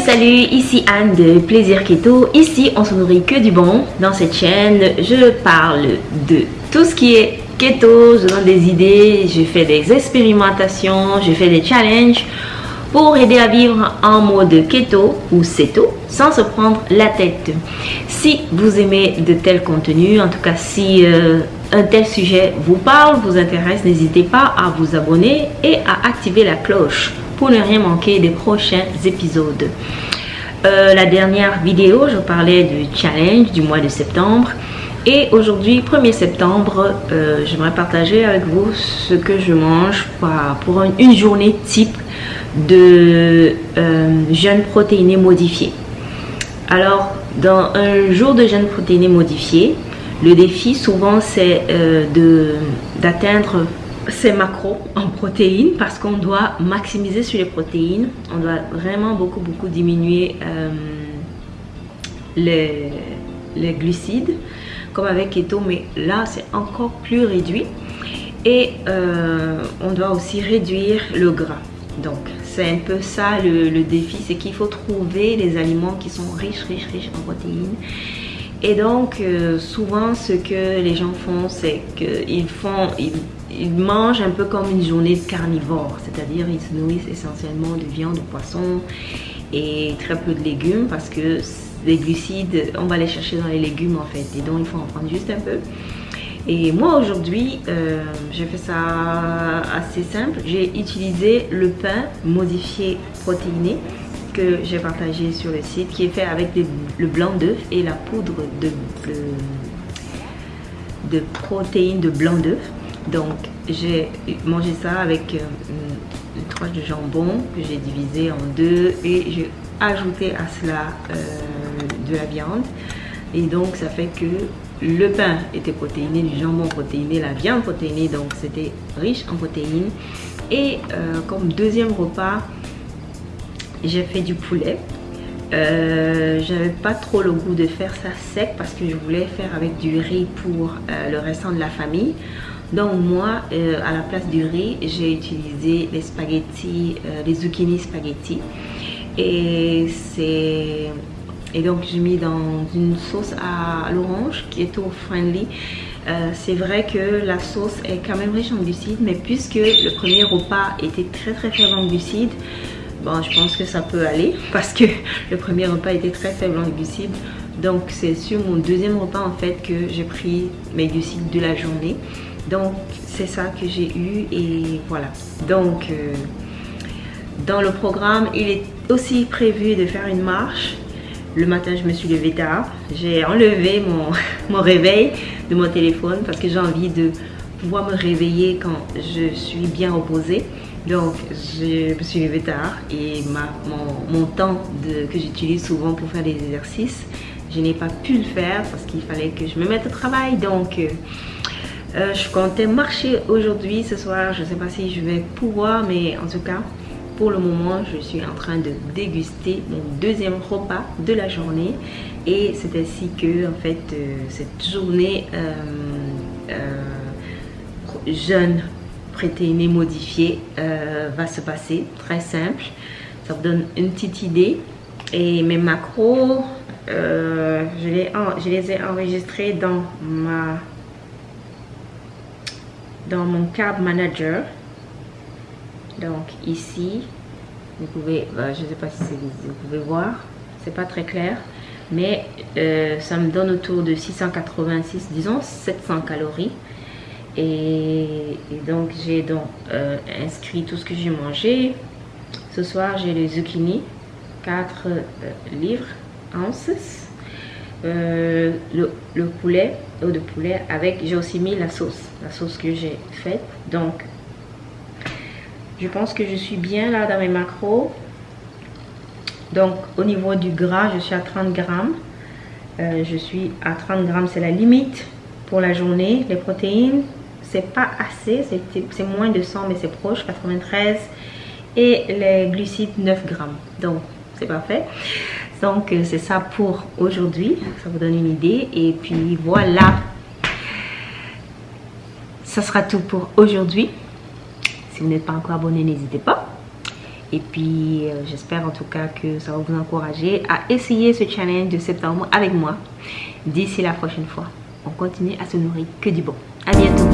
Salut ici Anne de Plaisir Keto. Ici on se nourrit que du bon. Dans cette chaîne, je parle de tout ce qui est keto, je donne des idées, je fais des expérimentations, je fais des challenges pour aider à vivre en mode keto ou ceto sans se prendre la tête. Si vous aimez de tels contenus, en tout cas si euh, un tel sujet vous parle, vous intéresse, n'hésitez pas à vous abonner et à activer la cloche pour ne rien manquer des prochains épisodes. Euh, la dernière vidéo, je parlais du challenge du mois de septembre. Et aujourd'hui, 1er septembre, euh, j'aimerais partager avec vous ce que je mange pour, une, journée type de euh, jeûne protéiné modifié. Alors, dans un jour de jeûne protéiné modifié, le défi souvent c'est d'atteindre ces macros en protéines parce qu'on doit maximiser sur les protéines. On doit vraiment beaucoup, beaucoup diminuer euh, les, les, glucides comme avec keto, mais là c'est encore plus réduit. Et euh, on doit aussi réduire le gras. Donc c'est un peu ça le, défi, c'est qu'il faut trouver des aliments qui sont riches, riches, riches en protéines. Et donc, euh, souvent, ce que les gens font, c'est qu'ils font, mangent un peu comme une journée de carnivore, c'est-à-dire ils se nourrissent essentiellement de viande, de poisson et très peu de légumes parce que les glucides, on va les chercher dans les légumes en fait et donc il faut en prendre juste un peu. Et moi aujourd'hui, euh, j'ai fait ça assez simple. J'ai utilisé le pain modifié protéiné que j'ai partagé sur le site qui est fait avec le blanc d'œuf et la poudre de, de protéines de blanc d'œuf. Donc, j'ai mangé ça avec euh, une, tranche de jambon que j'ai divisé en deux et j'ai ajouté à cela euh, de la viande. Et donc, ça fait que le pain était protéiné, du jambon protéiné, la viande protéinée, donc c'était riche en protéines. Et euh, comme deuxième repas, j'ai fait du poulet. j'avais pas trop le goût de faire ça sec parce que je voulais faire avec du riz pour le restant de la famille. Donc moi, euh, à la place du riz, j'ai utilisé les spaghettis, euh, les zucchini spaghetti. Et c'est... Et donc j'ai mis dans une sauce à l'orange qui est tout friendly. Euh, c'est vrai que la sauce est quand même riche en glucides, mais puisque le premier repas était très très faible en glucides, bon, je pense que ça peut aller parce que le premier repas était très faible en glucides. Donc c'est sur mon deuxième repas en fait que j'ai pris mes glucides de la journée. Donc, c'est ça que j'ai eu et voilà. Donc, euh, dans le programme, il est aussi prévu de faire une marche. Le matin, je me suis levée tard. J'ai enlevé mon, mon réveil de mon téléphone parce que j'ai envie de pouvoir me réveiller quand je suis bien reposée. Donc, je me suis levée tard et ma, mon, mon temps que j'utilise souvent pour faire des exercices, je n'ai pas pu le faire parce qu'il fallait que je me mette au travail. Donc, euh, euh, je comptais marcher aujourd'hui, ce soir. Je ne sais pas si je vais pouvoir, mais en tout cas, pour le moment, je suis en train de déguster mon deuxième repas de la journée. Et c'est ainsi que, en fait, euh, cette journée euh, jeune, protéinée, modifiée va se passer. Très simple. Ça vous donne une petite idée. Et mes macros, je les ai enregistrés dans ma mon Carb Manager. Donc ici, vous pouvez, bah, je ne sais pas si vous pouvez voir, c'est pas très clair, mais euh, ça me donne autour de 686, disons 700 calories. Et, donc j'ai donc euh, inscrit tout ce que j'ai mangé. Ce soir j'ai les zucchini, 4 euh, livres, ounces. Euh, le, poulet, eau de poulet avec, j'ai aussi mis la sauce, la sauce que j'ai faite. Donc, je pense que je suis bien là dans mes macros. Donc, au niveau du gras, je suis à 30 grammes. Euh, je suis à 30 grammes, c'est la limite pour la journée. Les protéines, c'est pas assez, c'est moins de 100, mais c'est proche, 93. Et les glucides, 9 grammes. Donc, c'est parfait. Donc, euh, c'est ça pour aujourd'hui. Ça vous donne une idée. Et puis, voilà. Ça sera tout pour aujourd'hui. Si vous n'êtes pas encore abonné, n'hésitez pas. Et puis, euh, j'espère en tout cas que ça va vous encourager à essayer ce challenge de septembre avec moi. D'ici la prochaine fois, on continue à se nourrir que du bon. À bientôt